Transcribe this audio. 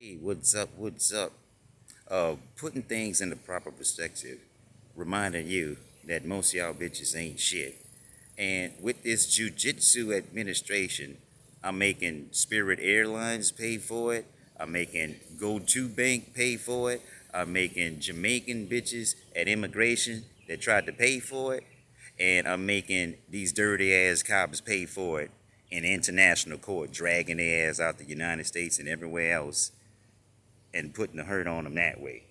Hey, what's up? What's up? Uh, putting things in the proper perspective, reminding you that most y'all bitches ain't shit. And with this jujitsu administration, I'm making Spirit Airlines pay for it. I'm making GO2bank pay for it. I'm making Jamaican bitches at immigration that tried to pay for it. And I'm making these dirty ass cops pay for it in international court, dragging their ass out the United States and everywhere else and putting the hurt on them that way.